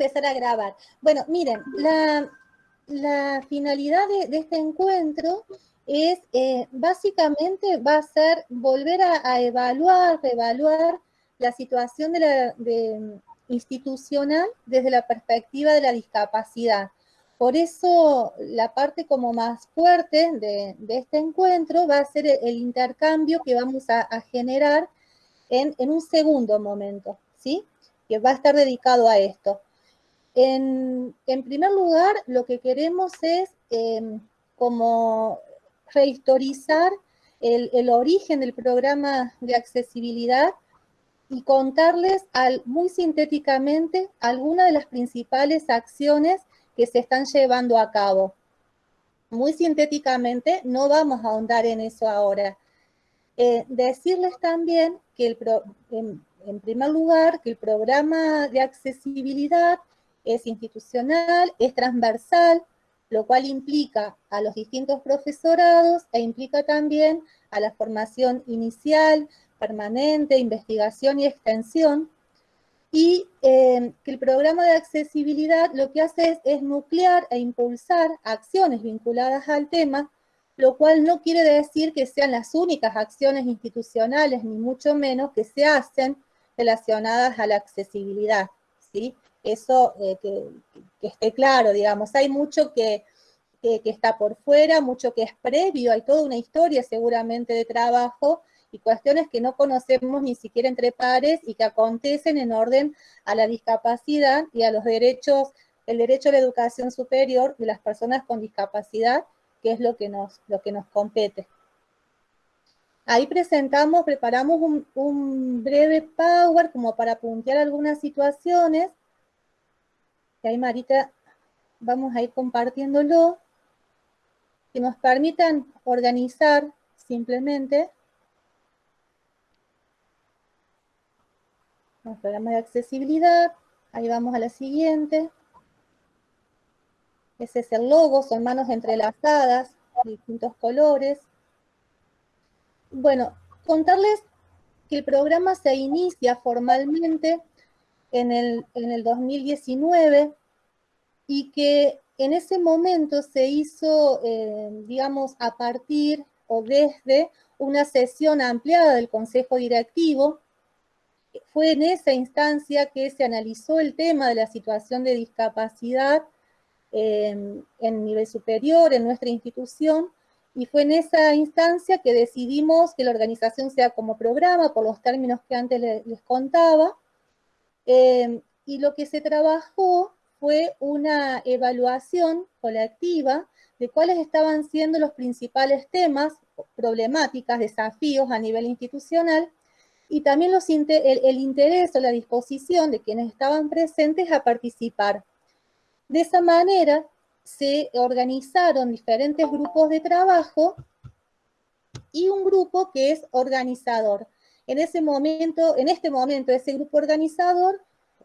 empezar a grabar. Bueno, miren, la, finalidad de, este encuentro es, eh, básicamente, va a ser volver a, evaluar, reevaluar la situación de la, institucional desde la perspectiva de la discapacidad. Por eso la parte como más fuerte de, este encuentro va a ser el, intercambio que vamos a, generar en, un segundo momento, ¿sí? Que va a estar dedicado a esto. En, primer lugar, lo que queremos es em, como rehistorizar el, origen del programa de accesibilidad y contarles muy sintéticamente algunas de las principales acciones que se están llevando a cabo. Muy sintéticamente, no vamos a ahondar en eso ahora. Eh, decirles también que el en primer lugar, que el programa de accesibilidad es institucional, es transversal, lo cual implica a los distintos profesorados e implica también a la formación inicial, permanente, investigación y extensión, y eh, que el programa de accesibilidad lo que hace es, nuclear e impulsar acciones vinculadas al tema, lo cual no quiere decir que sean las únicas acciones institucionales, ni mucho menos que se hacen relacionadas a la accesibilidad, ¿sí? Eso eh, que, esté claro, digamos, hay mucho que, que está por fuera, mucho que es previo, hay toda una historia seguramente de trabajo, y cuestiones que no conocemos ni siquiera entre pares y que acontecen en orden a la discapacidad y a los derechos, el derecho a la educación superior de las personas con discapacidad, que es lo que nos, lo que nos compete. Ahí presentamos, preparamos un, breve power como para puntear algunas situaciones, que ahí Marita vamos a ir compartiéndolo, que nos permitan organizar simplemente programa de accesibilidad, ahí vamos a la siguiente. Ese es el logo, son manos entrelazadas, distintos colores. Bueno, contarles que el programa se inicia formalmente en el, en el 2019 y que en ese momento se hizo, eh, digamos, a partir o desde una sesión ampliada del Consejo Directivo fue en esa instancia que se analizó el tema de la situación de discapacidad en nivel superior en nuestra institución y fue en esa instancia que decidimos que la organización sea como programa, por los términos que antes les, contaba, em, y lo que se trabajó fue una evaluación colectiva de cuáles estaban siendo los principales temas, problemáticas, desafíos a nivel institucional, y también el, interés o la disposición de quienes estaban presentes a participar. De esa manera se organizaron diferentes grupos de trabajo y un grupo que es organizador. En ese momento, en este momento, ese grupo organizador,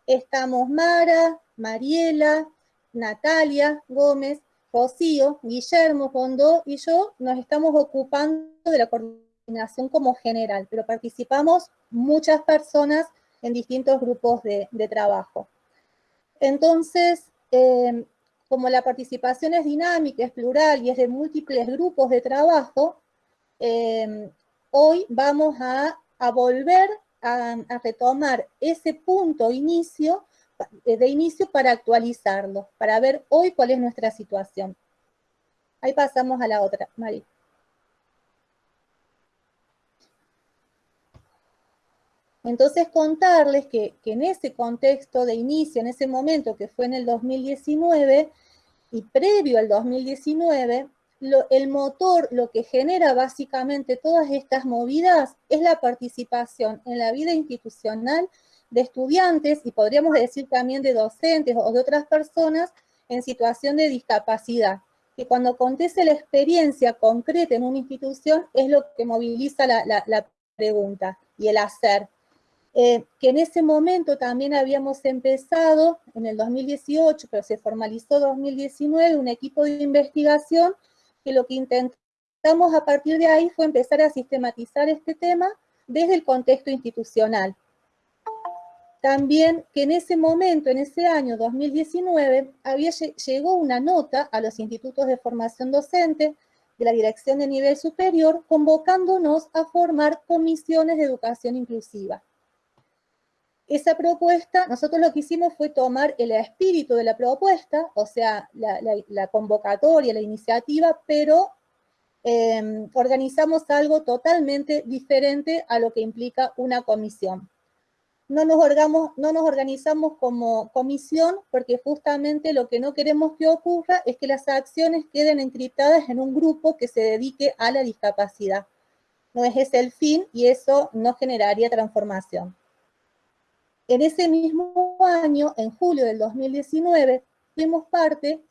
estamos Mara, Mariela, Natalia Gómez, Rocío, Guillermo Fondó y yo nos estamos ocupando de la coordinación como general, pero participamos muchas personas en distintos grupos de, trabajo. Entonces, em, como la participación es dinámica, es plural y es de múltiples grupos de trabajo, em, hoy vamos a, volver a, retomar ese punto inicio, de inicio para actualizarlo, para ver hoy cuál es nuestra situación. Ahí pasamos a la otra, Mari. Entonces contarles que, en ese contexto de inicio, en ese momento que fue en el 2019, y previo al 2019, el motor, lo que genera básicamente todas estas movidas, es la participación en la vida institucional de estudiantes, y podríamos decir también de docentes o de otras personas en situación de discapacidad, que cuando acontece la experiencia concreta en una institución es lo que moviliza la pregunta y el hacer. Eh, que en ese momento también habíamos empezado, en el 2018, pero se formalizó 2019, un equipo de investigación que lo que intentamos a partir de ahí fue empezar a sistematizar este tema desde el contexto institucional. también que en ese momento, en ese año 2019, había, llegó una nota a los institutos de formación docente de la Dirección de Nivel Superior convocándonos a formar comisiones de educación inclusiva. Esa propuesta, nosotros lo que hicimos fue tomar el espíritu de la propuesta, o sea, la, convocatoria, la iniciativa, pero em, organizamos algo totalmente diferente a lo que implica una comisión. No nos, no nos organizamos como comisión porque justamente lo que no queremos que ocurra es que las acciones queden encriptadas en un grupo que se dedique a la discapacidad. No es ese el fin y eso no generaría transformación. En ese mismo año, en julio del 2019, fuimos parte,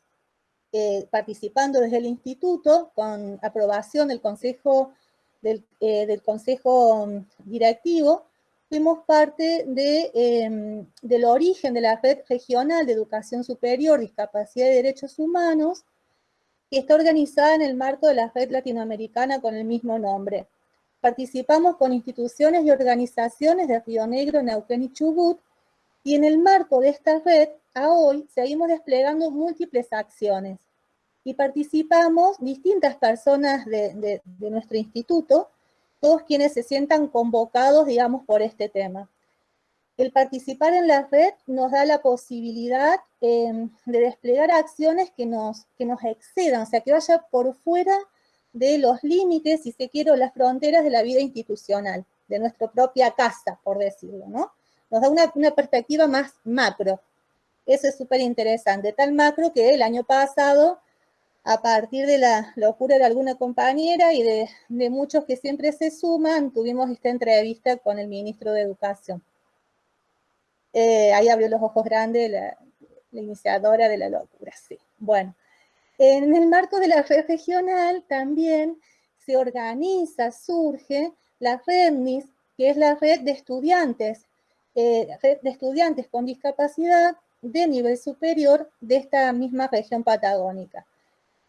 eh, participando desde el instituto, con aprobación del consejo, del, eh, consejo mm, directivo, fuimos parte de, em, del origen de la Red Regional de Educación Superior, Discapacidad y Derechos Humanos, que está organizada en el marco de la Red Latinoamericana con el mismo nombre. Participamos con instituciones y organizaciones de Río Negro, Neuquén y Chubut, y en el marco de esta red, a hoy, seguimos desplegando múltiples acciones. Y participamos distintas personas de, nuestro instituto, todos quienes se sientan convocados, digamos, por este tema. El participar en la red nos da la posibilidad em, de desplegar acciones que nos, que nos excedan, o sea, que vaya por fuera de los límites, si se quiere, las fronteras de la vida institucional, de nuestra propia casa, por decirlo, ¿no? Nos da una, perspectiva más macro. Eso es súper interesante, tal macro que el año pasado, a partir de la locura de alguna compañera y de, muchos que siempre se suman, tuvimos esta entrevista con el ministro de Educación. Eh, ahí abrió los ojos grandes la iniciadora de la locura, sí. Bueno, en el marco de la red regional también se organiza, surge la REDNIS, que es la red de estudiantes, eh, de estudiantes con discapacidad de nivel superior de esta misma región patagónica.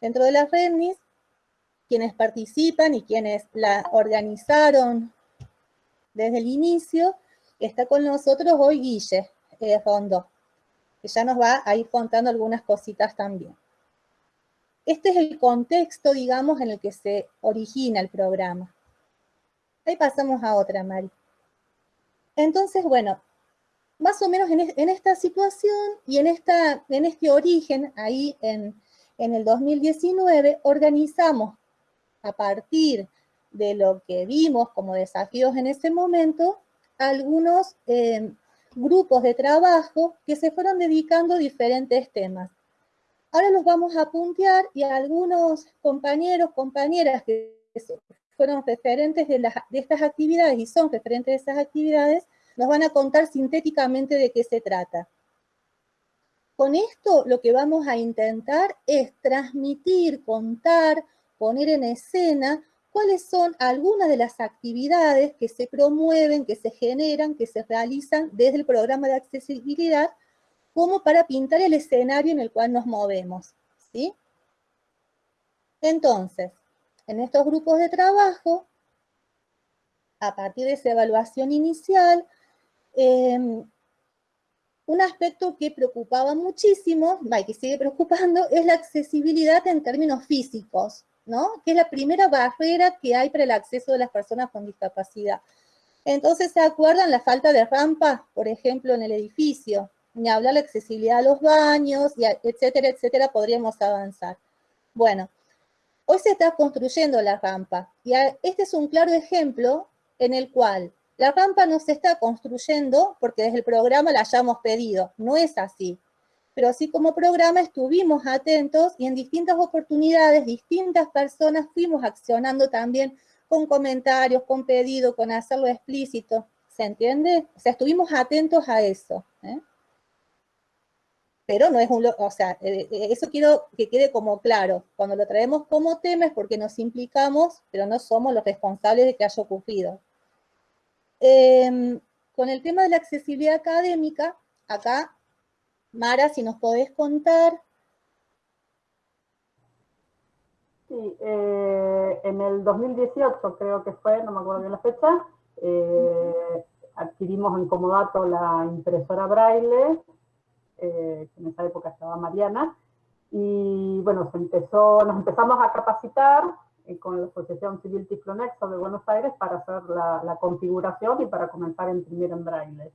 Dentro de la REDNIS, quienes participan y quienes la organizaron desde el inicio, está con nosotros hoy Guille eh, Rondo, que ya nos va a ir contando algunas cositas también. Este es el contexto, digamos, en el que se origina el programa. Ahí pasamos a otra, Mari. Entonces, bueno, más o menos en, esta situación y en, esta, este origen, ahí en, el 2019, organizamos a partir de lo que vimos como desafíos en ese momento, algunos eh, grupos de trabajo que se fueron dedicando a diferentes temas. Ahora los vamos a puntear y algunos compañeros, compañeras que fueron referentes de, estas actividades y son referentes de esas actividades, nos van a contar sintéticamente de qué se trata. Con esto lo que vamos a intentar es transmitir, contar, poner en escena cuáles son algunas de las actividades que se promueven, que se generan, que se realizan desde el programa de accesibilidad como para pintar el escenario en el cual nos movemos. ¿sí? Entonces, en estos grupos de trabajo, a partir de esa evaluación inicial, em, un aspecto que preocupaba muchísimo, y que sigue preocupando, es la accesibilidad en términos físicos, ¿no? Que es la primera barrera que hay para el acceso de las personas con discapacidad. Entonces, ¿se acuerdan la falta de rampa, por ejemplo, en el edificio? Ni hablar de accesibilidad a los baños, y etcétera, etcétera, podríamos avanzar. Bueno, hoy se está construyendo la rampa, y este es un claro ejemplo en el cual la rampa no se está construyendo porque desde el programa la hayamos pedido, no es así. Pero así como programa estuvimos atentos y en distintas oportunidades, distintas personas fuimos accionando también con comentarios, con pedido, con hacerlo explícito. ¿Se entiende? O sea, estuvimos atentos a eso. ¿eh? Pero no es un, o sea, eh, eh, eso quiero que quede como claro, cuando lo traemos como tema es porque nos implicamos, pero no somos los responsables de que haya ocurrido. Em, con el tema de la accesibilidad académica, acá, Mara, si nos podés contar. Sí, eh, en el 2018 creo que fue, no me acuerdo bien la fecha, adquirimos en Comodato la impresora Braille, que en esa época estaba Mariana, y bueno, se empezó, nos empezamos a capacitar con la Asociación Civil Tiflonexo de Buenos Aires para hacer la, configuración y para comenzar a imprimir en braille.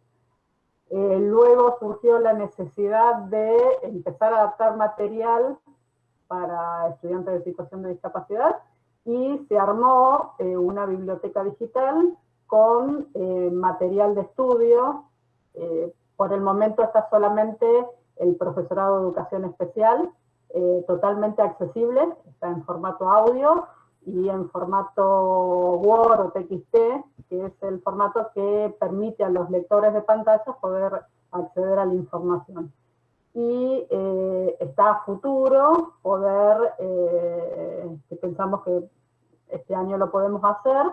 Eh, luego surgió la necesidad de empezar a adaptar material para estudiantes de situación de discapacidad y se armó eh, una biblioteca digital con eh, material de estudio. Por el momento está solamente el profesorado de educación especial, totalmente accesible, está en formato audio, y en formato Word o TXT, que es el formato que permite a los lectores de pantallas poder acceder a la información. Y eh, está a futuro poder, eh, que pensamos que este año lo podemos hacer,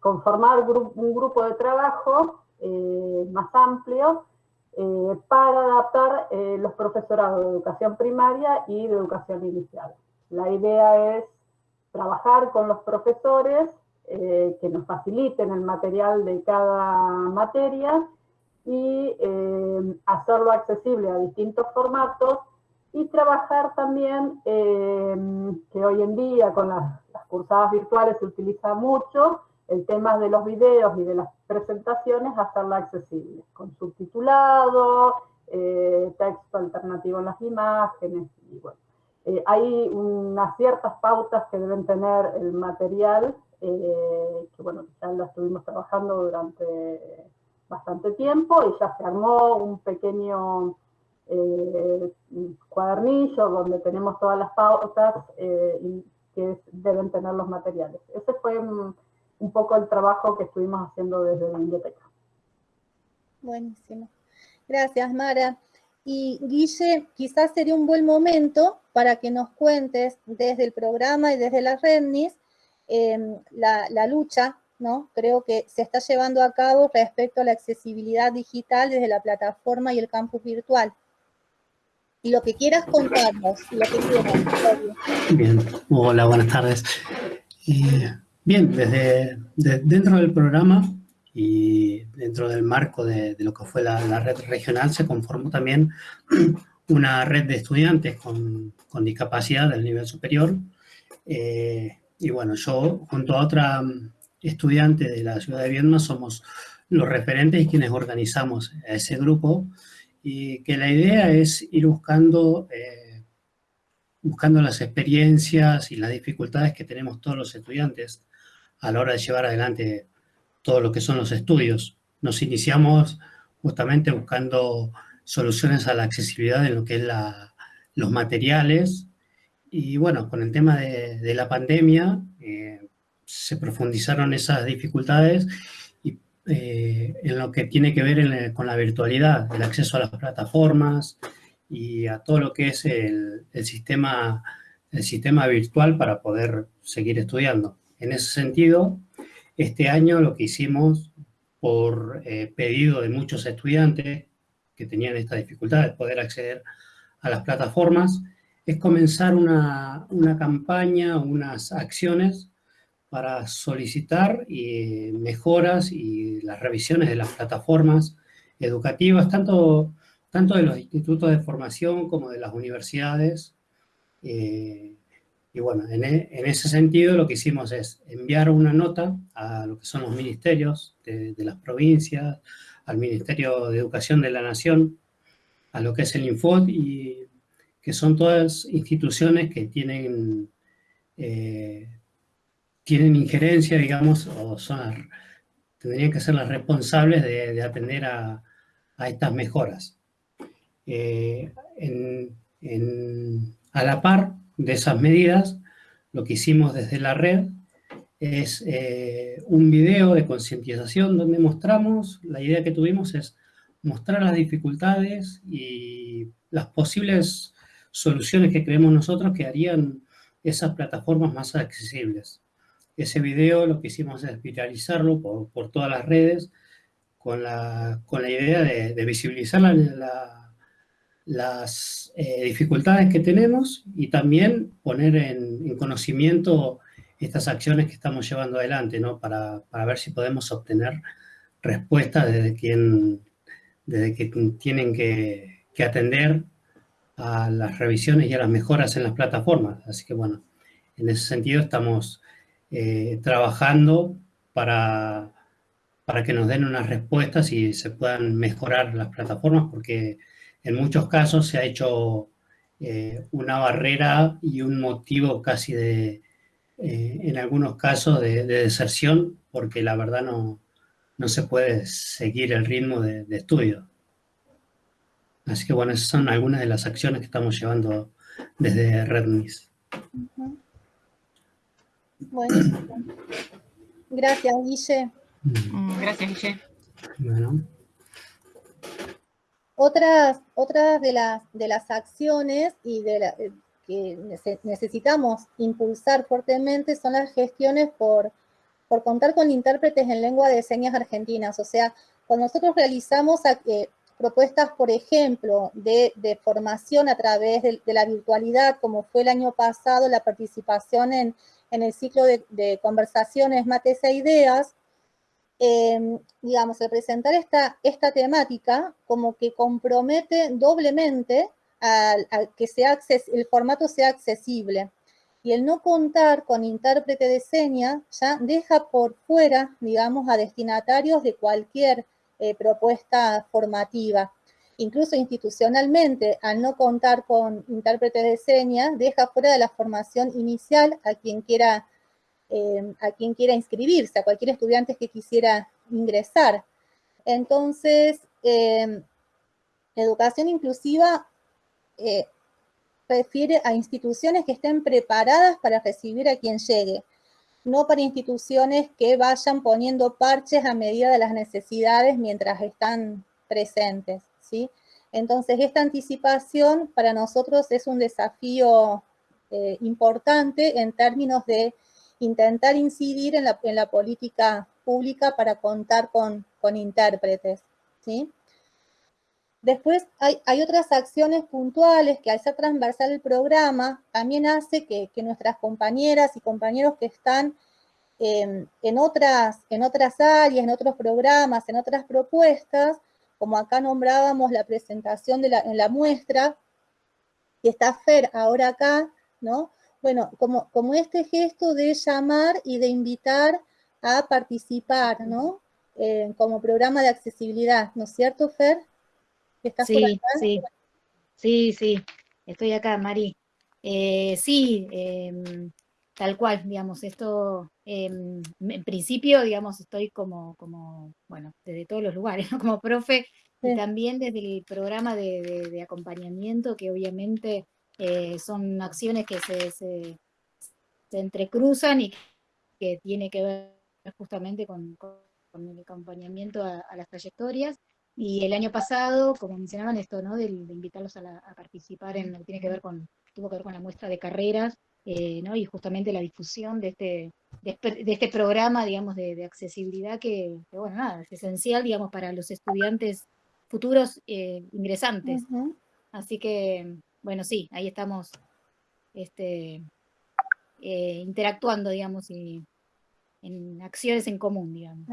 conformar un grupo de trabajo eh, más amplio para adaptar los profesorados de educación primaria y de educación inicial. La idea es trabajar con los profesores eh, que nos faciliten el material de cada materia y eh, hacerlo accesible a distintos formatos y trabajar también, eh, que hoy en día con las, cursadas virtuales se utiliza mucho, el tema de los videos y de las presentaciones, hacerla accesible, con subtitulado, texto alternativo en las imágenes, y bueno, eh, hay unas ciertas pautas que deben tener el material, eh, que bueno, ya lo estuvimos trabajando durante bastante tiempo y ya se armó un pequeño eh, cuadernillo donde tenemos todas las pautas que deben tener los materiales. Ese fue un, poco el trabajo que estuvimos haciendo desde la biblioteca. Buenísimo. Gracias, Mara. Y Guille, quizás sería un buen momento para que nos cuentes desde el programa y desde las REDNIS em, la, lucha, ¿no? Creo que se está llevando a cabo respecto a la accesibilidad digital desde la plataforma y el campus virtual. Y lo que quieras contarnos, lo que quieras. Bien, hola, buenas tardes. Eh, bien, desde dentro del programa y dentro del marco de, lo que fue la, red regional se conformó también una red de estudiantes con, con discapacidad del nivel superior. Eh, y bueno, yo junto a otra estudiante de la ciudad de Viedma somos los referentes y quienes organizamos a ese grupo y que la idea es ir buscando, eh, buscando las experiencias y las dificultades que tenemos todos los estudiantes a la hora de llevar adelante todo lo que son los estudios. Nos iniciamos justamente buscando soluciones a la accesibilidad en lo que es los materiales y bueno, con el tema de, la pandemia eh, se profundizaron esas dificultades y, eh, en lo que tiene que ver con la virtualidad, el acceso a las plataformas y a todo lo que es el, sistema, el sistema virtual para poder seguir estudiando. En ese sentido, este año lo que hicimos por eh, pedido de muchos estudiantes que tenían esta dificultad de poder acceder a las plataformas, es comenzar una, una campaña, unas acciones para solicitar mejoras y las revisiones de las plataformas educativas, tanto, tanto de los institutos de formación como de las universidades, eh, y bueno, e, en, ese sentido lo que hicimos es enviar una nota a lo que son los ministerios de, las provincias, al Ministerio de Educación de la Nación, a lo que es el Infod, y que son todas instituciones que tienen, eh, tienen injerencia, digamos, o son, tendrían que ser las responsables de, atender a, estas mejoras. Eh, a la par, de esas medidas, lo que hicimos desde la red es eh, un video de concientización donde mostramos, la idea que tuvimos es mostrar las dificultades y las posibles soluciones que creemos nosotros que harían esas plataformas más accesibles. Ese video lo que hicimos es viralizarlo por, todas las redes con la, con la idea de, visibilizar la las eh, dificultades que tenemos y también poner en, conocimiento estas acciones que estamos llevando adelante, ¿no? Para, ver si podemos obtener respuesta desde quien, desde que tienen que, atender a las revisiones y a las mejoras en las plataformas. Así que bueno, en ese sentido estamos eh, trabajando para, para que nos den unas respuestas y se puedan mejorar las plataformas, porque en muchos casos se ha hecho eh, una barrera y un motivo casi de, eh, en algunos casos, de, deserción, porque la verdad no, no se puede seguir el ritmo de, estudio. Así que bueno, esas son algunas de las acciones que estamos llevando desde RedMIS. Bueno, gracias, Guille. Mm, gracias, Guille. Bueno. Otras, otras de, las, de las acciones y de eh, que necesitamos impulsar fuertemente son las gestiones por, por contar con intérpretes en lengua de señas argentinas. O sea, cuando nosotros realizamos eh, propuestas, por ejemplo, de, formación a través de, la virtualidad, como fue el año pasado la participación en, el ciclo de, de conversaciones Mates e Ideas, Em, digamos, el presentar esta, esta temática como que compromete doblemente a, que sea el formato sea accesible. Y el no contar con intérprete de señas ya deja por fuera, digamos, a destinatarios de cualquier eh, propuesta formativa. Incluso institucionalmente, al no contar con intérprete de señas, deja fuera de la formación inicial a quien quiera eh, a quien quiera inscribirse, a cualquier estudiante que quisiera ingresar. Entonces, eh, educación inclusiva eh, refiere a instituciones que estén preparadas para recibir a quien llegue, no para instituciones que vayan poniendo parches a medida de las necesidades mientras están presentes. ¿sí? Entonces, esta anticipación para nosotros es un desafío importante en términos de intentar incidir en la, política pública para contar con, intérpretes. ¿sí? Después hay, otras acciones puntuales que al ser transversal el programa también hace que, nuestras compañeras y compañeros que están em, en, otras, en otras áreas, en otros programas, en otras propuestas, como acá nombrábamos la presentación en la muestra, y está Fer ahora acá, ¿no? Bueno, como, como este gesto de llamar y de invitar a participar, ¿no? Eh, como programa de accesibilidad, ¿no es cierto, Fer? ¿Estás sí, sí, sí, sí, estoy acá, Mari. Eh, sí, em, tal cual, digamos, esto, em, en principio, digamos, estoy como, como, bueno, desde todos los lugares, ¿no? Como profe, y también desde el programa de acompañamiento, que obviamente eh, son acciones que se, se, entrecruzan y que tiene que ver justamente con, el acompañamiento a, las trayectorias. Y el año pasado, como mencionaban esto, ¿no? De, invitarlos a, participar en lo que tiene que ver con, tuvo que ver con la muestra de carreras, eh, ¿no? Y justamente la difusión de este, de, este programa, digamos, de, accesibilidad que, bueno, nada, es esencial, digamos, para los estudiantes futuros eh, ingresantes. Así que, bueno, sí, ahí estamos este, eh, interactuando, digamos, y en acciones en común, digamos.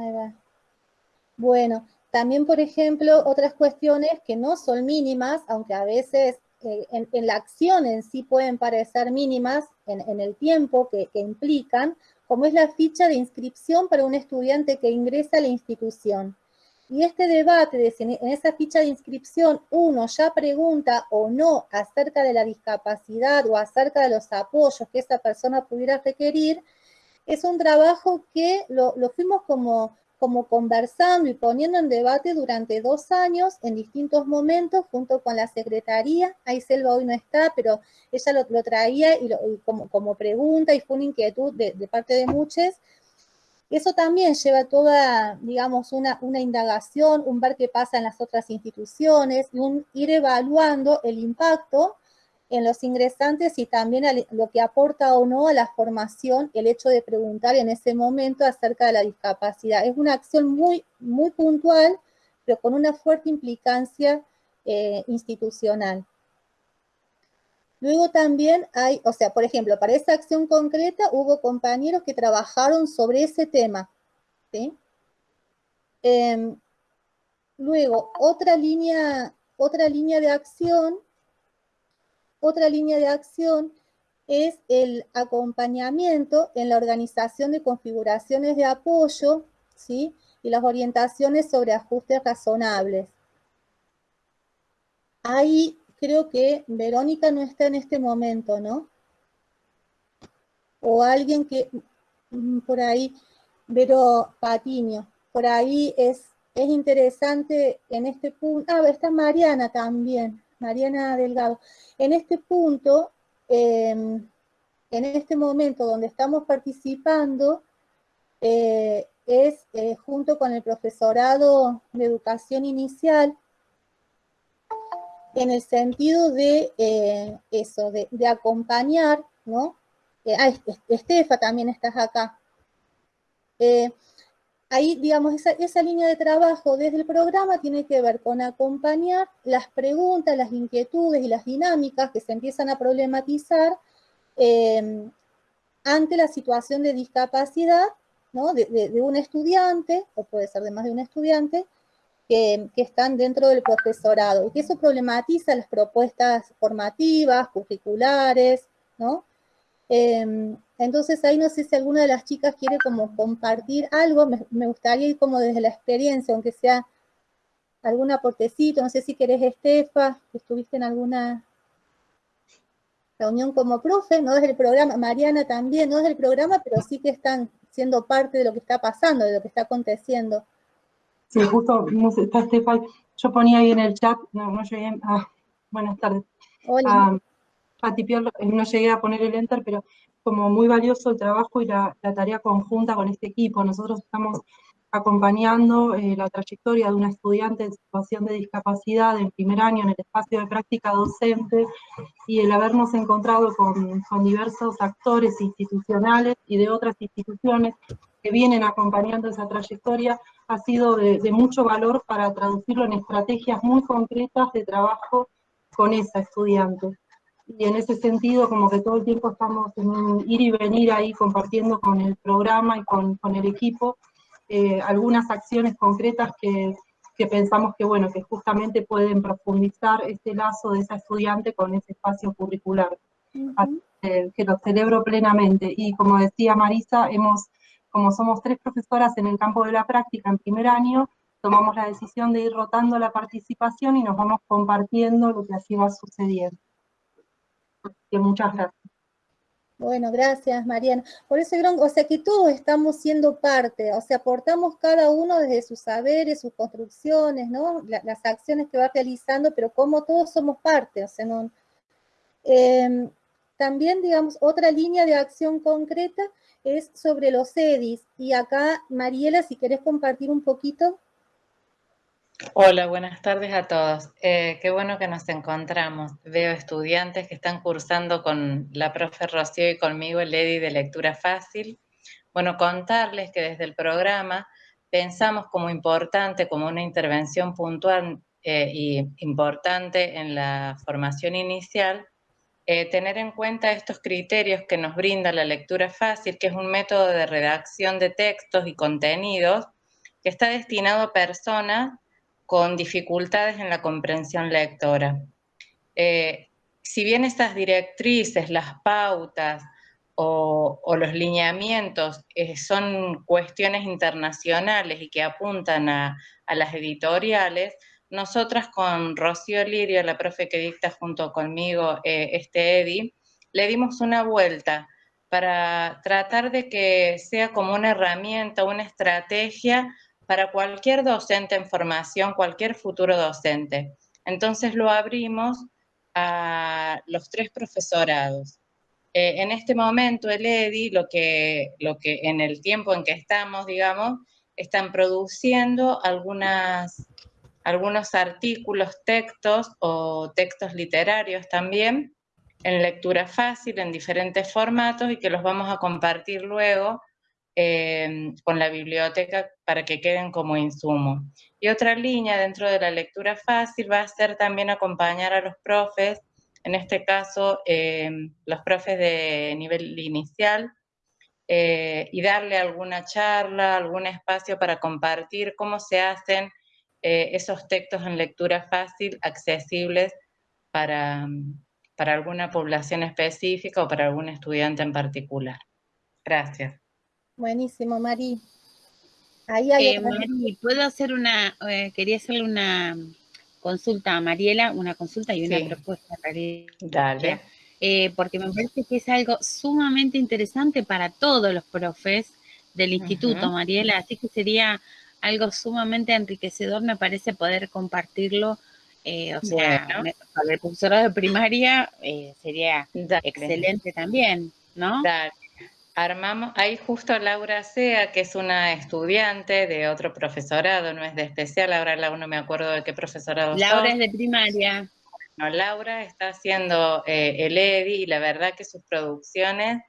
Bueno, también, por ejemplo, otras cuestiones que no son mínimas, aunque a veces eh, en, la acción en sí pueden parecer mínimas en, el tiempo que, implican, como es la ficha de inscripción para un estudiante que ingresa a la institución. Y este debate de si en esa ficha de inscripción uno ya pregunta o no acerca de la discapacidad o acerca de los apoyos que esa persona pudiera requerir, es un trabajo que lo, fuimos como, como conversando y poniendo en debate durante dos años en distintos momentos junto con la Secretaría. Ahí Selva hoy no está, pero ella lo, traía y, como, pregunta y fue una inquietud de parte de muchos eso también lleva toda, digamos, una, indagación, un ver qué pasa en las otras instituciones, y un ir evaluando el impacto en los ingresantes y también lo que aporta o no a la formación el hecho de preguntar en ese momento acerca de la discapacidad. Es una acción muy, muy puntual, pero con una fuerte implicancia eh, institucional. Luego también hay, o sea, por ejemplo, para esa acción concreta hubo compañeros que trabajaron sobre ese tema, ¿sí? Em, luego, otra línea, otra línea de acción, otra línea de acción es el acompañamiento en la organización de configuraciones de apoyo, ¿sí? Y las orientaciones sobre ajustes razonables. Ahí creo que Verónica no está en este momento, ¿no? O alguien que, mm, por ahí, Vero Patiño, por ahí es, es interesante en este punto, ah, está Mariana también, Mariana Delgado. En este punto, em, en este momento donde estamos participando, eh, es eh, junto con el profesorado de educación inicial, en el sentido de eh, eso, de, acompañar, ¿no? Eh, ah, Estefa también estás acá. Eh, ahí, digamos, esa, línea de trabajo desde el programa tiene que ver con acompañar las preguntas, las inquietudes y las dinámicas que se empiezan a problematizar ante la situación de discapacidad ¿no? de, un estudiante, o puede ser de más de un estudiante, que, están dentro del profesorado y que eso problematiza las propuestas formativas, curriculares, ¿no? Em, entonces ahí no sé si alguna de las chicas quiere como compartir algo, me, gustaría ir como desde la experiencia, aunque sea algún aportecito, no sé si querés Estefa, estuviste en alguna reunión como profe, no desde el programa, Mariana también, no desde el programa, pero sí que están siendo parte de lo que está pasando, de lo que está aconteciendo. Sí, justo, está Estefan, yo ponía ahí en el chat, no, no llegué, ah, buenas tardes. Hola. Ah, no llegué a poner el enter, pero como muy valioso el trabajo y la, la tarea conjunta con este equipo. Nosotros estamos acompañando eh, la trayectoria de una estudiante en situación de discapacidad en primer año en el espacio de práctica docente y el habernos encontrado con, con diversos actores institucionales y de otras instituciones que vienen acompañando esa trayectoria ha sido de, mucho valor para traducirlo en estrategias muy concretas de trabajo con esa estudiante. Y en ese sentido, como que todo el tiempo estamos en ir y venir ahí compartiendo con el programa y con, con el equipo eh, algunas acciones concretas que, que, pensamos que, bueno, que justamente pueden profundizar ese lazo de esa estudiante con ese espacio curricular. que lo celebro plenamente. Y como decía Marisa, hemos como somos tres profesoras en el campo de la práctica en primer año, tomamos la decisión de ir rotando la participación y nos vamos compartiendo lo que así va sucediendo. que muchas gracias. Bueno, gracias Mariana. Por eso, o sea que todos estamos siendo parte, o sea, aportamos cada uno desde sus saberes, sus construcciones, ¿no? las acciones que va realizando, pero como todos somos parte, o sea, no... Em, también, digamos, otra línea de acción concreta es sobre los EDIs. Y acá, Mariela, si querés compartir un poquito. Hola, buenas tardes a todos. Eh, qué bueno que nos encontramos. Veo estudiantes que están cursando con la profe Rocío y conmigo el EDI de lectura fácil. Bueno, contarles que desde el programa pensamos como importante, como una intervención puntual eh, y importante en la formación inicial, eh, tener en cuenta estos criterios que nos brinda la lectura fácil, que es un método de redacción de textos y contenidos que está destinado a personas con dificultades en la comprensión lectora. Eh, si bien estas directrices, las pautas o, los lineamientos eh, son cuestiones internacionales y que apuntan a las editoriales, nosotras con Rocío Lirio, la profe que dicta junto conmigo eh, este EDI, le dimos una vuelta para tratar de que sea como una herramienta, una estrategia para cualquier docente en formación, cualquier futuro docente. Entonces lo abrimos a los tres profesorados. Eh, en este momento el EDI, lo que, lo que en el tiempo en que estamos, digamos, están produciendo algunos artículos, textos o textos literarios también, en lectura fácil, en diferentes formatos y que los vamos a compartir luego em, con la biblioteca para que queden como insumo. Y otra línea dentro de la lectura fácil va a ser también acompañar a los profes, en este caso em, los profes de nivel inicial, eh, y darle alguna charla, algún espacio para compartir cómo se hacen eh, esos textos en lectura fácil, accesibles para, para alguna población específica o para algún estudiante en particular. Gracias. Buenísimo, Mari. Ahí hay eh, Mari, ¿puedo hacer una, quería hacerle una consulta a Mariela, una consulta y una propuesta. Dale. Eh, porque me parece que es algo sumamente interesante para todos los profes del instituto, Mariela, así que sería algo sumamente enriquecedor, me parece, poder compartirlo. Eh, o sea, para el profesorado de primaria eh, sería excelente también, ¿no? Dale. Armamos, ahí justo Laura Sea, que es una estudiante de otro profesorado, no es de especial, ahora no me acuerdo de qué profesorado Laura es de primaria. Laura está haciendo eh, el EDI y la verdad que sus producciones,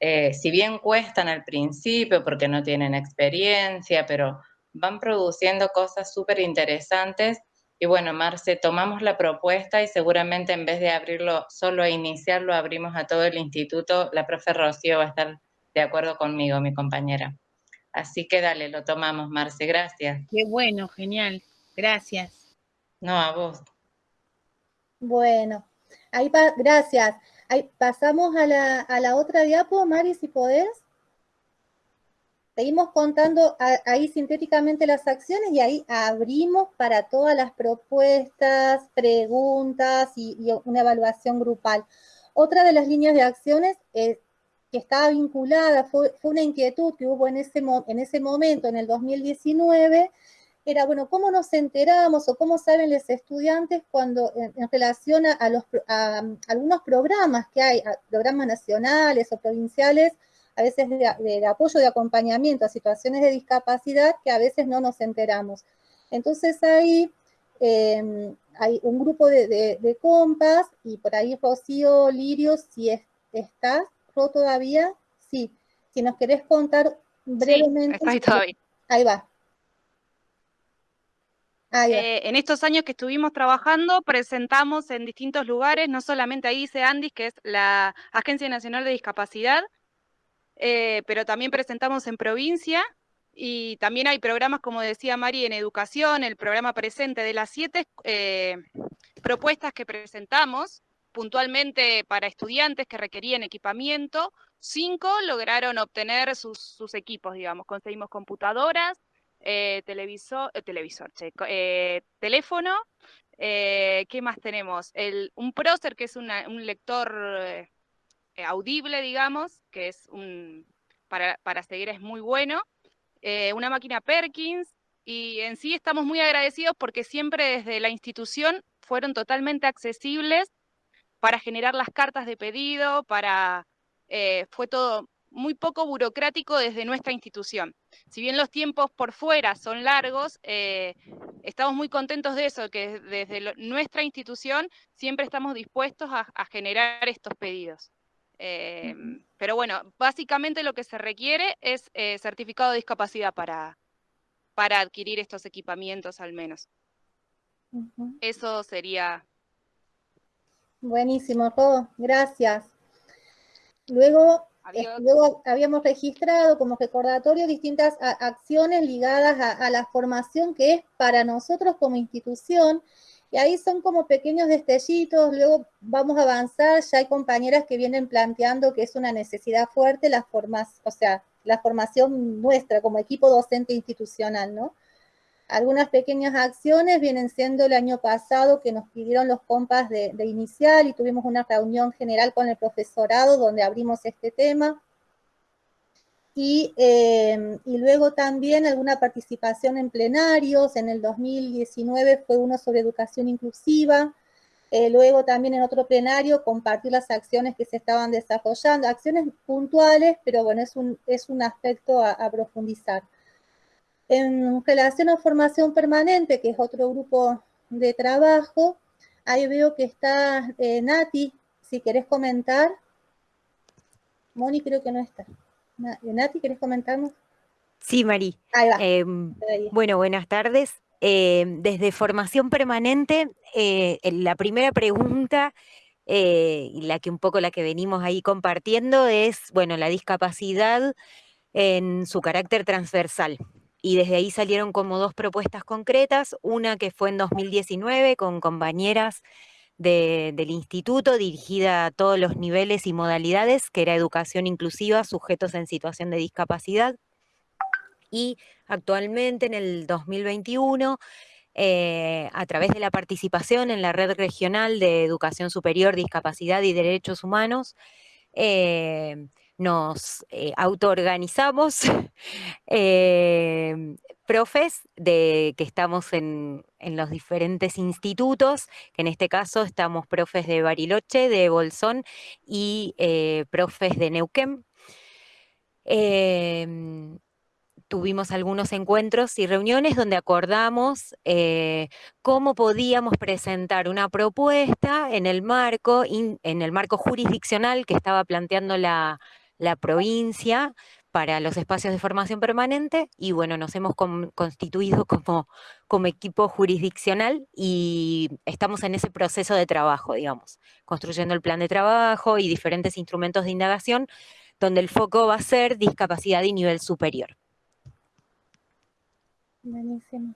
eh, si bien cuestan al principio porque no tienen experiencia, pero van produciendo cosas súper interesantes. Y bueno, Marce, tomamos la propuesta y seguramente en vez de abrirlo solo a iniciar, lo abrimos a todo el instituto. La profe Rocío va a estar de acuerdo conmigo, mi compañera. Así que dale, lo tomamos, Marce. Gracias. Qué bueno, genial. Gracias. No, a vos. Bueno, ahí gracias. Ahí pasamos a la, a la otra diapo, Mari, si podés. Seguimos contando ahí sintéticamente las acciones y ahí abrimos para todas las propuestas, preguntas y, una evaluación grupal. Otra de las líneas de acciones que estaba vinculada, fue, una inquietud que hubo en ese, en ese momento, en el 2019, era, bueno, ¿cómo nos enteramos o cómo saben los estudiantes cuando en, relación a, los, algunos programas que hay, programas nacionales o provinciales, a veces de, apoyo, de acompañamiento a situaciones de discapacidad que a veces no nos enteramos. Entonces ahí em, hay un grupo de, compas y por ahí Rocío, Lirio, si estás, Ro todavía, sí. Si nos querés contar brevemente. ahí va. Ah, eh, en estos años que estuvimos trabajando, presentamos en distintos lugares, no solamente ahí dice Andis, que es la Agencia Nacional de Discapacidad, eh, pero también presentamos en provincia y también hay programas, como decía Mari, en educación, el programa presente de las siete eh, propuestas que presentamos puntualmente para estudiantes que requerían equipamiento, cinco lograron obtener sus, equipos, digamos, conseguimos computadoras, eh, televisor, televisor eh, teléfono, ¿qué más tenemos? El, un Procer, que es un lector audible, digamos, que es un, para, seguir es muy bueno, una máquina Perkins, y en sí estamos muy agradecidos porque siempre desde la institución fueron totalmente accesibles para generar las cartas de pedido, para, fue todo muy poco burocrático desde nuestra institución. Si bien los tiempos por fuera son largos, eh, estamos muy contentos de eso, que desde nuestra institución siempre estamos dispuestos a, generar estos pedidos. Eh, pero bueno, básicamente lo que se requiere es eh, certificado de discapacidad para, para adquirir estos equipamientos al menos. Eso sería... Buenísimo, Jo, gracias. Luego Luego habíamos registrado como recordatorio distintas acciones ligadas a, la formación que es para nosotros como institución, y ahí son como pequeños destellitos, luego vamos a avanzar, ya hay compañeras que vienen planteando que es una necesidad fuerte la formación, o sea, la formación nuestra como equipo docente institucional, ¿no? Algunas pequeñas acciones vienen siendo el año pasado que nos pidieron los compas de, inicial y tuvimos una reunión general con el profesorado donde abrimos este tema. Y, eh, y, luego también alguna participación en plenarios, en el 2019 fue uno sobre educación inclusiva, eh, luego también en otro plenario compartir las acciones que se estaban desarrollando, acciones puntuales, pero bueno, es un, es un aspecto a profundizar. En relación a formación permanente, que es otro grupo de trabajo, ahí veo que está eh, Nati, si querés comentar. Moni creo que no está. Nati, ¿querés comentarnos? Sí, Mari. Ahí va. Em, bueno, buenas tardes. Em, desde formación permanente, eh, la primera pregunta eh, la que un poco la que venimos ahí compartiendo es, bueno, la discapacidad en su carácter transversal. Y desde ahí salieron como dos propuestas concretas, una que fue en 2019 con compañeras del instituto dirigida a todos los niveles y modalidades, que era educación inclusiva, sujetos en situación de discapacidad. Y actualmente en el 2021, eh, a través de la participación en la Red Regional de Educación Superior, Discapacidad y Derechos Humanos, eh, nos eh, autoorganizamos eh, profes de, que estamos en, los diferentes institutos, que en este caso estamos profes de Bariloche, de Bolsón y eh, profes de Neuquén. Em, tuvimos algunos encuentros y reuniones donde acordamos eh, cómo podíamos presentar una propuesta en el marco, en el marco jurisdiccional que estaba planteando la, la provincia para los espacios de formación permanente y bueno, nos hemos constituido como, como equipo jurisdiccional y estamos en ese proceso de trabajo, digamos, construyendo el plan de trabajo y diferentes instrumentos de indagación donde el foco va a ser discapacidad y nivel superior. Buenísimo.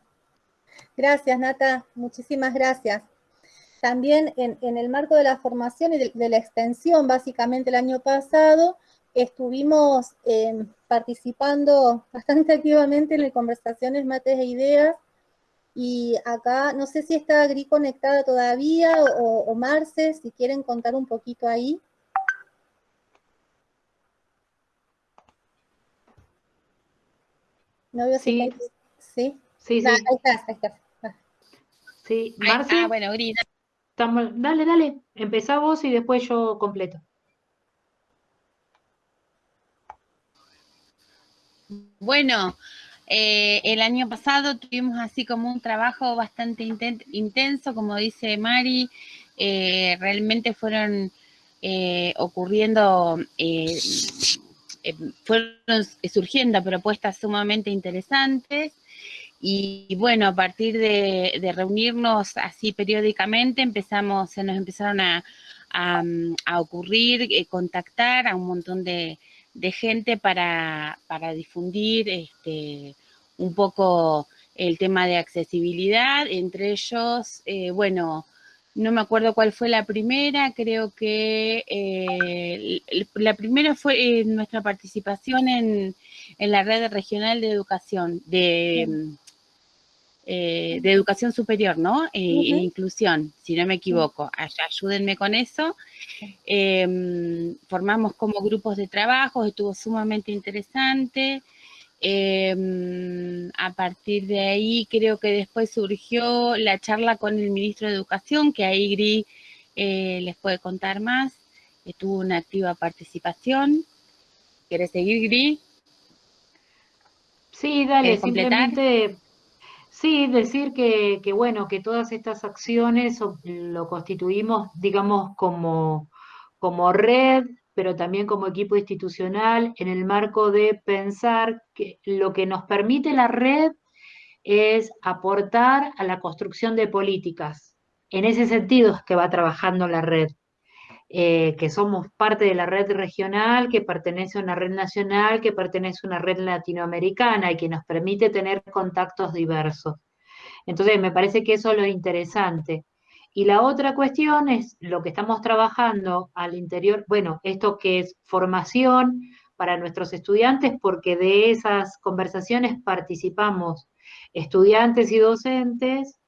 Gracias, Nata. Muchísimas gracias. También en, el marco de la formación y de la extensión, básicamente el año pasado, estuvimos eh, participando bastante activamente en las conversaciones, mates e ideas, y acá, no sé si está Gri conectada todavía, o, Marce, si quieren contar un poquito ahí. No veo sí. si sí. Sí, sí. Ahí estás, ahí estás. Sí, Marce. Ah, bueno, Gri. Dale, dale, empezá vos y después yo completo. Bueno, eh, el año pasado tuvimos así como un trabajo bastante intenso, como dice Mari, eh, realmente fueron eh, ocurriendo, fueron surgiendo propuestas sumamente interesantes y, bueno, a partir de, reunirnos así periódicamente empezamos, se nos empezaron a, a ocurrir, contactar a un montón de, de gente para, difundir este, un poco el tema de accesibilidad, entre ellos, eh, bueno, no me acuerdo cuál fue la primera, creo que eh, la primera fue nuestra participación en, la red regional de educación, de, eh, de educación superior, ¿no? E, inclusión, si no me equivoco. Ayúdenme con eso. Em, formamos como grupos de trabajo, estuvo sumamente interesante. Em, a partir de ahí creo que después surgió la charla con el ministro de Educación, que ahí Gri eh, les puede contar más. Tuvo una activa participación. ¿Quieres seguir, Gri? Sí, dale, simplemente Sí, decir que, bueno, que todas estas acciones lo constituimos, digamos, como, como red, pero también como equipo institucional, en el marco de pensar que lo que nos permite la red es aportar a la construcción de políticas. En ese sentido es que va trabajando la red. Eh, que somos parte de la red regional, que pertenece a una red nacional, que pertenece a una red latinoamericana y que nos permite tener contactos diversos. Entonces, me parece que eso es lo interesante. Y la otra cuestión es lo que estamos trabajando al interior, bueno, esto que es formación para nuestros estudiantes, porque de esas conversaciones participamos estudiantes y docentes,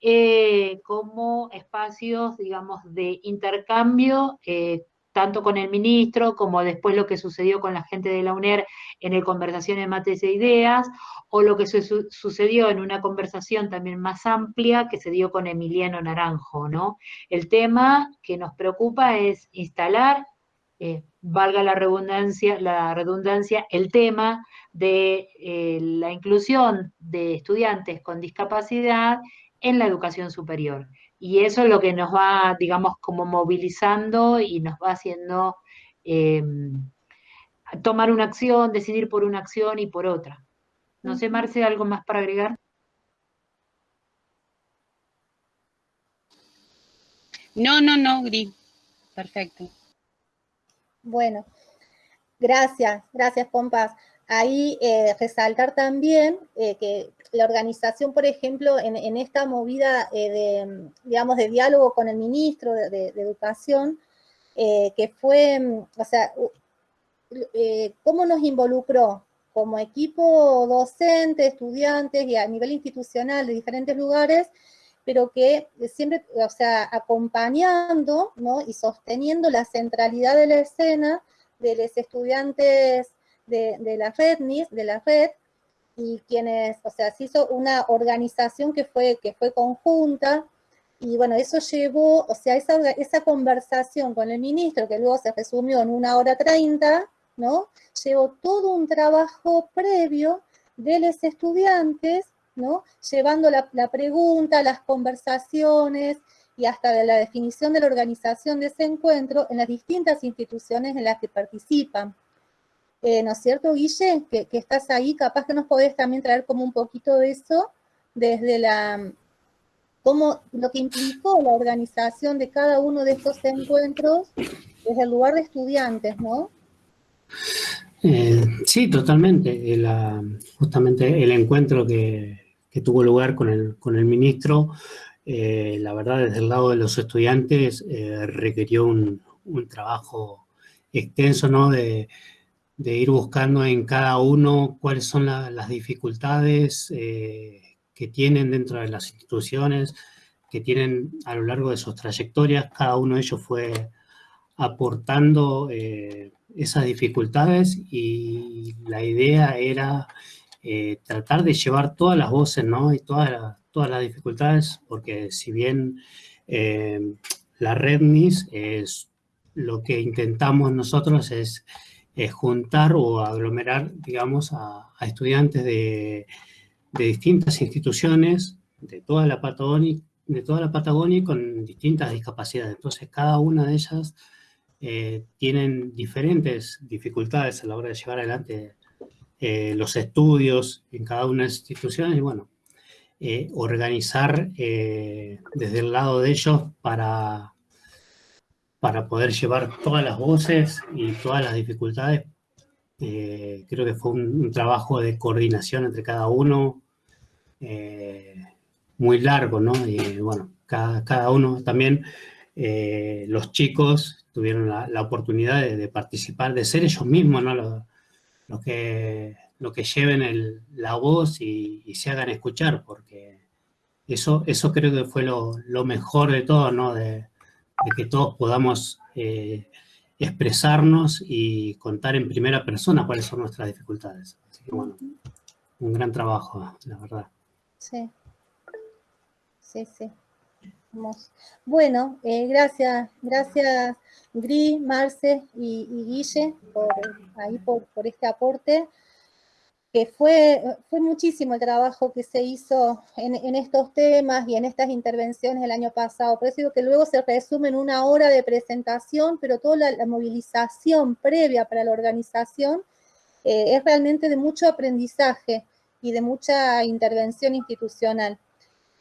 eh, como espacios, digamos, de intercambio, eh, tanto con el ministro como después lo que sucedió con la gente de la UNER en el Conversaciones Mates e Ideas, o lo que sucedió en una conversación también más amplia que se dio con Emiliano Naranjo, ¿no? El tema que nos preocupa es instalar, eh, valga la redundancia, la redundancia, el tema de la inclusión de estudiantes con discapacidad en la educación superior. Y eso es lo que nos va, digamos, como movilizando y nos va haciendo em, tomar una acción, decidir por una acción y por otra. No sé, Marce, ¿algo más para agregar? No, no, no, Gris. perfecto. Bueno, gracias, gracias, Pompas. Ahí eh, resaltar también eh, que la organización, por ejemplo, en, esta movida eh, de, digamos, de diálogo con el ministro de, Educación, que fue, o sea, cómo nos involucró como equipo docente, estudiantes y a nivel institucional de diferentes lugares, pero que siempre, o sea, acompañando y sosteniendo la centralidad de la escena de los estudiantes de, la red de la red, y quienes, o sea, se hizo una organización que fue, que fue conjunta, y bueno, eso llevó, o sea, esa, esa conversación con el ministro, que luego se resumió en una hora treinta, ¿no? Llevó todo un trabajo previo de los estudiantes, ¿no? Llevando la, la pregunta, las conversaciones, y hasta la definición de la organización de ese encuentro en las distintas instituciones en las que participan. Eh, ¿no es cierto, Guille? Que, estás ahí, capaz que nos podés también traer como un poquito de eso, desde la, como lo que implicó la organización de cada uno de estos encuentros desde el lugar de estudiantes, ¿no? Eh, sí, totalmente. justamente el encuentro que, tuvo lugar con el, con el ministro, eh, la verdad, desde el lado de los estudiantes, requirió un, un, trabajo extenso, ¿no? De, de ir buscando en cada uno cuáles son las dificultades eh, que tienen dentro de las instituciones, que tienen a lo largo de sus trayectorias. Cada uno de ellos fue aportando eh, esas dificultades y la idea era eh, tratar de llevar todas las voces ¿no? y todas, todas las dificultades, porque si bien la REDNIS es lo que intentamos nosotros es juntar o aglomerar, digamos, a, estudiantes de, distintas instituciones de toda la Patagonia, de toda la Patagonia con distintas discapacidades. Entonces, cada una de ellas eh, tienen diferentes dificultades a la hora de llevar adelante eh, los estudios en cada una de las instituciones y, bueno, eh, organizar desde el lado de ellos para para poder llevar todas las voces y todas las dificultades. Eh, creo que fue un, trabajo de coordinación entre cada uno eh, muy largo, ¿no? Y bueno, cada, uno también, eh, los chicos tuvieron la, oportunidad de, participar, de ser ellos mismos, ¿no? Los, que, lo que lleven la voz y, se hagan escuchar, porque eso, eso creo que fue lo, lo mejor de todo, ¿no? De, de que todos podamos eh, expresarnos y contar en primera persona cuáles son nuestras dificultades. Así que bueno, un gran trabajo, la verdad. Sí, sí, sí. Bueno, eh, gracias, gracias Gris, Marce y, Guille por, ahí por, por este aporte que fue, fue muchísimo el trabajo que se hizo en, estos temas y en estas intervenciones el año pasado. Por eso digo que luego se resume en una hora de presentación, pero toda la, movilización previa para la organización eh, es realmente de mucho aprendizaje y de mucha intervención institucional.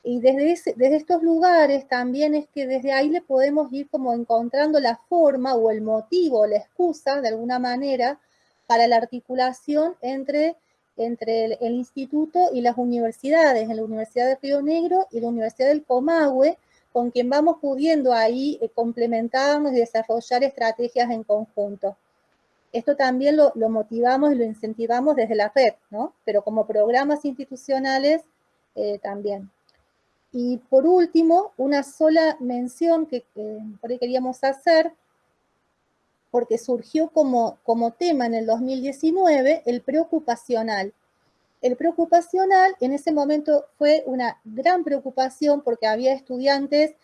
Y desde, desde estos lugares también es que desde ahí le podemos ir como encontrando la forma o el motivo la excusa, de alguna manera, para la articulación entre entre el, instituto y las universidades, en la Universidad de Río Negro y la Universidad del Comahue, con quien vamos pudiendo ahí eh, complementarnos y desarrollar estrategias en conjunto. Esto también lo, motivamos y lo incentivamos desde la red, ¿no? Pero como programas institucionales eh, también. Y por último, una sola mención que ahí queríamos hacer, porque surgió como, como tema en el 2019 el preocupacional. El preocupacional en ese momento fue una gran preocupación porque había estudiantes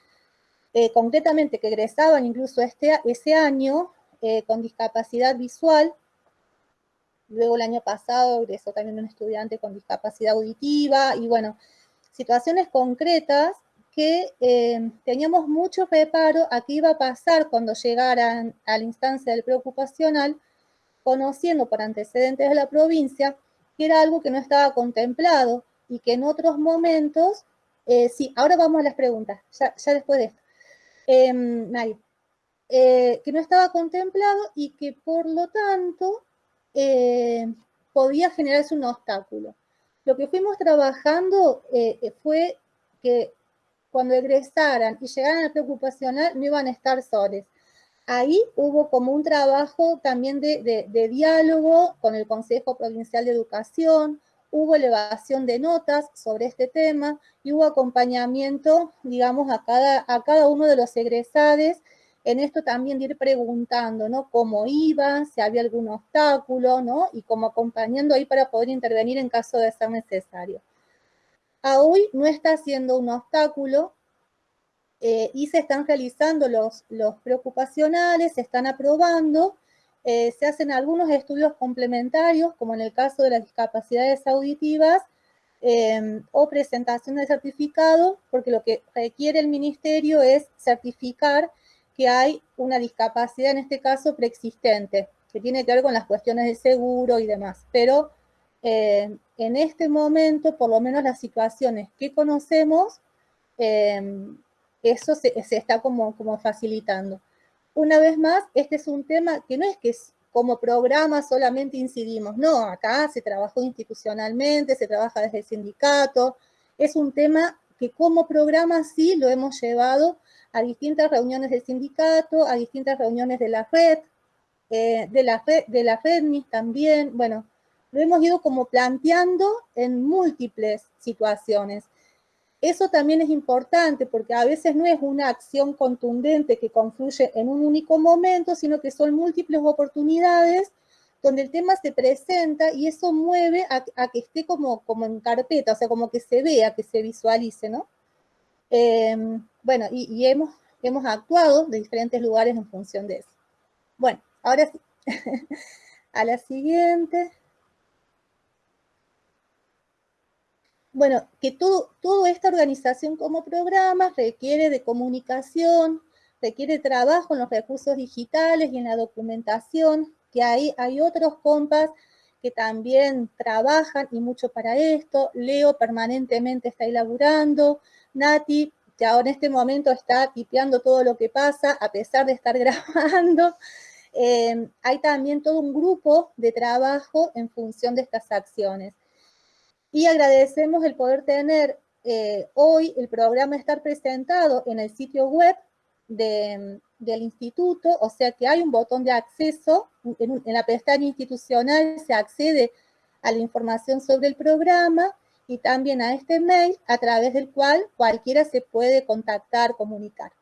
eh, concretamente que egresaban incluso este, ese año eh, con discapacidad visual. Luego el año pasado egresó también un estudiante con discapacidad auditiva y bueno, situaciones concretas que eh, teníamos mucho reparo a qué iba a pasar cuando llegaran a la instancia del preocupacional, conociendo por antecedentes de la provincia que era algo que no estaba contemplado y que en otros momentos, eh, sí, ahora vamos a las preguntas, ya, después de esto. Eh, eh, que no estaba contemplado y que por lo tanto eh, podía generarse un obstáculo. Lo que fuimos trabajando eh, fue que cuando egresaran y llegaran al preocupacional no iban a estar soles. Ahí hubo como un trabajo también de, diálogo con el Consejo Provincial de Educación, hubo elevación de notas sobre este tema y hubo acompañamiento, digamos, a cada, a cada uno de los egresados en esto también de ir preguntando, ¿no? Cómo iba, si había algún obstáculo, ¿no? Y como acompañando ahí para poder intervenir en caso de ser necesario. A hoy no está siendo un obstáculo eh, y se están realizando los, los preocupacionales, se están aprobando, eh, se hacen algunos estudios complementarios, como en el caso de las discapacidades auditivas, em, o presentación de certificado, porque lo que requiere el ministerio es certificar que hay una discapacidad, en este caso preexistente, que tiene que ver con las cuestiones de seguro y demás. Pero eh, en este momento, por lo menos las situaciones que conocemos, em, eso se, está como, como facilitando. Una vez más, este es un tema que no es que como programa solamente incidimos, no, acá se trabajó institucionalmente, se trabaja desde el sindicato, es un tema que como programa sí lo hemos llevado a distintas reuniones del sindicato, a distintas reuniones de la red, eh, de la red, de la también, bueno, lo hemos ido como planteando en múltiples situaciones. Eso también es importante porque a veces no es una acción contundente que confluye en un único momento, sino que son múltiples oportunidades donde el tema se presenta y eso mueve a, que esté como, como en carpeta, o sea, como que se vea, que se visualice, ¿no? Em, bueno, y, hemos, hemos actuado de diferentes lugares en función de eso. Bueno, ahora sí. a la siguiente. Bueno, que todo, toda esta organización como programa requiere de comunicación, requiere trabajo en los recursos digitales y en la documentación, que hay, hay otros compas que también trabajan y mucho para esto. Leo permanentemente está elaborando. Nati, que ahora en este momento está tipeando todo lo que pasa, a pesar de estar grabando. Eh, hay también todo un grupo de trabajo en función de estas acciones y agradecemos el poder tener eh, hoy el programa estar presentado en el sitio web del instituto, o sea que hay un botón de acceso, en, en, la pestaña institucional se accede a la información sobre el programa y también a este mail a través del cual cualquiera se puede contactar, comunicar.